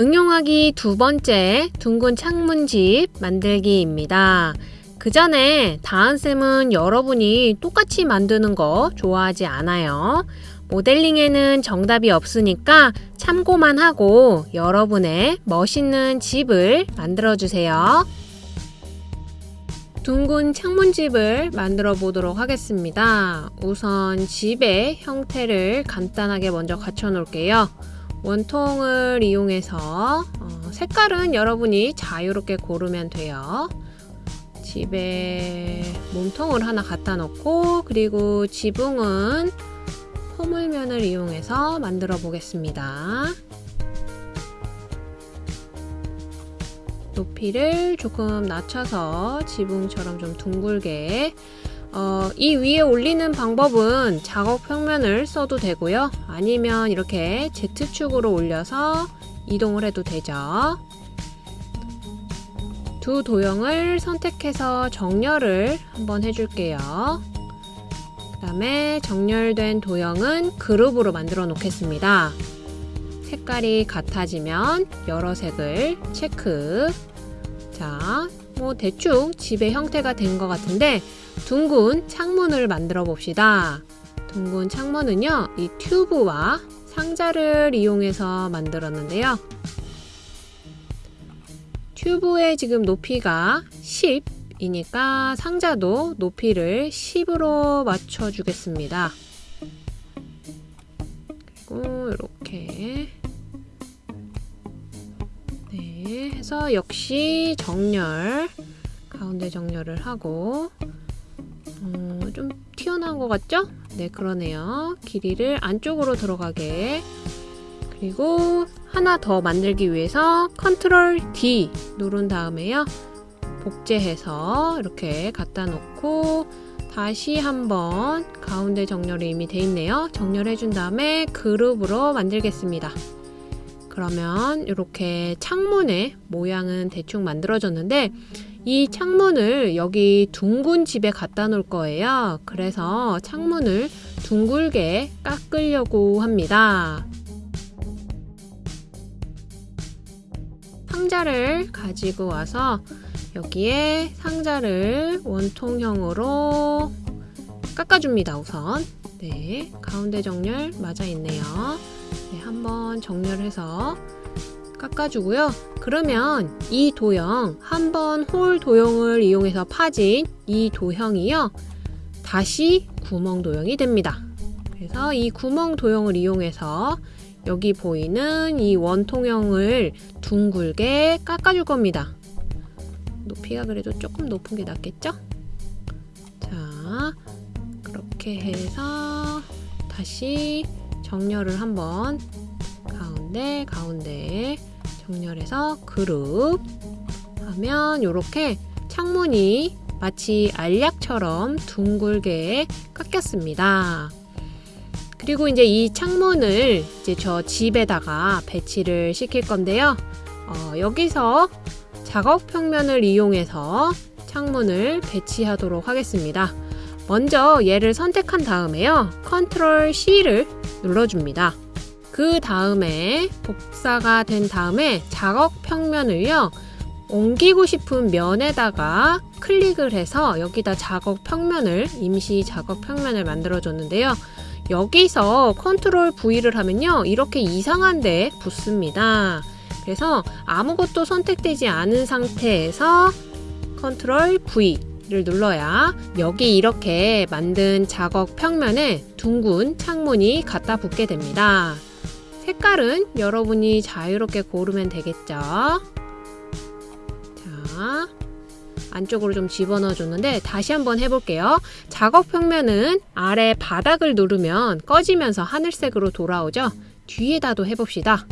응용하기 두 번째 둥근 창문집 만들기입니다. 그 전에 다은쌤은 여러분이 똑같이 만드는 거 좋아하지 않아요. 모델링에는 정답이 없으니까 참고만 하고 여러분의 멋있는 집을 만들어 주세요. 둥근 창문집을 만들어 보도록 하겠습니다. 우선 집의 형태를 간단하게 먼저 갖춰 놓을게요. 원통을 이용해서 어, 색깔은 여러분이 자유롭게 고르면 돼요. 집에 몸통을 하나 갖다 놓고 그리고 지붕은 포물면을 이용해서 만들어 보겠습니다. 높이를 조금 낮춰서 지붕처럼 좀 둥글게 어, 이 위에 올리는 방법은 작업 평면을 써도 되고요. 아니면 이렇게 Z축으로 올려서 이동을 해도 되죠. 두 도형을 선택해서 정렬을 한번 해줄게요. 그 다음에 정렬된 도형은 그룹으로 만들어 놓겠습니다. 색깔이 같아지면 여러 색을 체크 자, 뭐 대충 집의 형태가 된 것 같은데 둥근 창문을 만들어 봅시다. 둥근 창문은요, 이 튜브와 상자를 이용해서 만들었는데요. 튜브의 지금 높이가 10이니까 상자도 높이를 10으로 맞춰 주겠습니다. 그리고 이렇게 네, 해서 역시 정렬 가운데 정렬을 하고 어, 좀 튀어나온 것 같죠? 네 그러네요. 길이를 안쪽으로 들어가게. 그리고 하나 더 만들기 위해서 컨트롤 D 누른 다음에요. 복제해서 이렇게 갖다 놓고 다시 한번 가운데 정렬이 이미 돼 있네요. 정렬해 준 다음에 그룹으로 만들겠습니다 그러면 이렇게 창문의 모양은 대충 만들어졌는데 이 창문을 여기 둥근 집에 갖다 놓을 거예요. 그래서 창문을 둥글게 깎으려고 합니다. 상자를 가지고 와서 여기에 상자를 원통형으로 깎아줍니다. 우선 네, 가운데 정렬 맞아 있네요. 네, 한번 정렬해서 깎아주고요. 그러면 이 도형, 한번 홀 도형을 이용해서 파진 이 도형이요. 다시 구멍 도형이 됩니다. 그래서 이 구멍 도형을 이용해서 여기 보이는 이 원통형을 둥글게 깎아줄 겁니다. 높이가 그래도 조금 높은 게 낫겠죠? 자, 그렇게 해서 다시 정렬을 한번 가운데 가운데 정렬해서 그룹 하면 이렇게 창문이 마치 알약처럼 둥글게 깎였습니다. 그리고 이제 이 창문을 이제 저 집에다가 배치를 시킬 건데요. 어, 여기서 작업 평면을 이용해서 창문을 배치하도록 하겠습니다. 먼저 얘를 선택한 다음에요. Control C를 눌러줍니다. 그 다음에 복사가 된 다음에 작업 평면을요. 옮기고 싶은 면에다가 클릭을 해서 여기다 작업 평면을 임시 작업 평면을 만들어 줬는데요. 여기서 Control V를 하면요. 이렇게 이상한 데 붙습니다. 그래서 아무것도 선택되지 않은 상태에서 컨트롤 V 를 눌러야 여기 이렇게 만든 작업 평면에 둥근 창문이 갖다 붙게 됩니다. 색깔은 여러분이 자유롭게 고르면 되겠죠. 자, 안쪽으로 좀 집어넣어 줬는데 다시 한번 해볼게요. 작업 평면은 아래 바닥을 누르면 꺼지면서 하늘색으로 돌아오죠. 뒤에다도 해봅시다.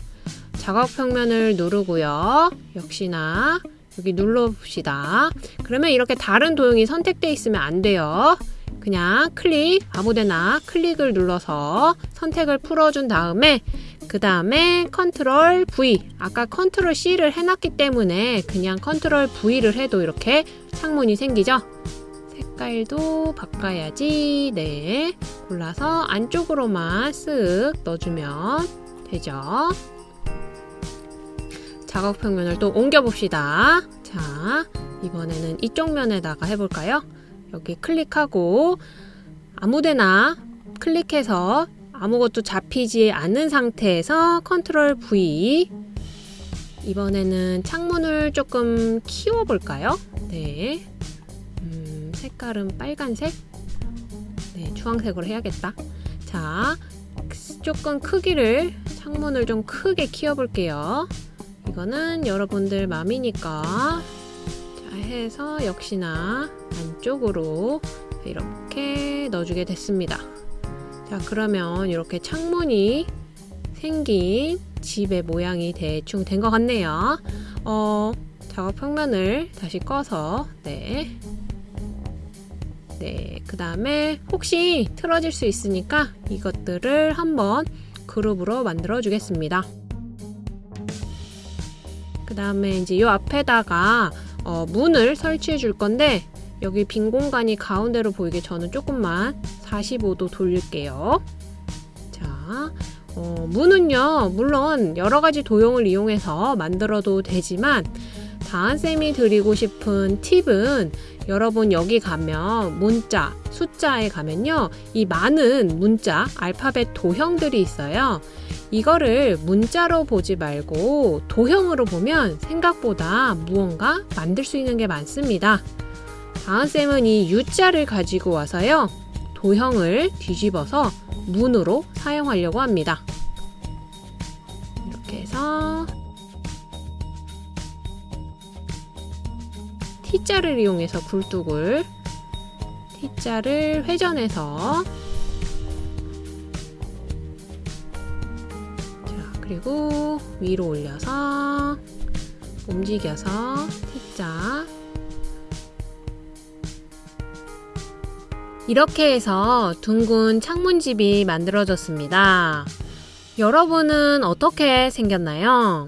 작업 평면을 누르고요. 역시나 여기 눌러봅시다. 그러면 이렇게 다른 도형이 선택되어 있으면 안 돼요. 그냥 클릭 아무데나 클릭을 눌러서 선택을 풀어준 다음에 그 다음에 컨트롤 V. 아까 컨트롤 C를 해놨기 때문에 그냥 컨트롤 V를 해도 이렇게 창문이 생기죠? 색깔도 바꿔야지. 네. 골라서 안쪽으로만 쓱 넣어주면 되죠 작업 평면을 또 옮겨 봅시다. 자, 이번에는 이쪽 면에다가 해볼까요? 여기 클릭하고 아무데나 클릭해서 아무것도 잡히지 않는 상태에서 컨트롤 V 이번에는 창문을 조금 키워볼까요? 네. 음, 색깔은 빨간색? 네, 주황색으로 해야겠다. 자, 조금 크기를 창문을 좀 크게 키워볼게요. 이거는 여러분들 맘이니까 자 해서 역시나 안쪽으로 이렇게 넣어주게 됐습니다. 자 그러면 이렇게 창문이 생긴 집의 모양이 대충 된 것 같네요. 어, 작업 평면을 다시 꺼서 네. 네, 그 다음에 혹시 틀어질 수 있으니까 이것들을 한번 그룹으로 만들어 주겠습니다. 그 다음에 이제 이 앞에다가 어, 문을 설치해 줄 건데 여기 빈 공간이 가운데로 보이게 저는 조금만 45도 돌릴게요. 자, 어, 문은요, 물론 여러 가지 도형을 이용해서 만들어도 되지만 다한쌤이 드리고 싶은 팁은 여러분 여기 가면 문자, 숫자에 가면요. 이 많은 문자, 알파벳 도형들이 있어요. 이거를 문자로 보지 말고 도형으로 보면 생각보다 무언가 만들 수 있는 게 많습니다. 다은쌤은 이 U자를 가지고 와서요. 도형을 뒤집어서 문으로 사용하려고 합니다. 이렇게 해서 T자를 이용해서 굴뚝을 T자를 회전해서 자 그리고 위로 올려서 움직여서 T자 이렇게 해서 둥근 창문집이 만들어졌습니다. 여러분은 어떻게 생겼나요?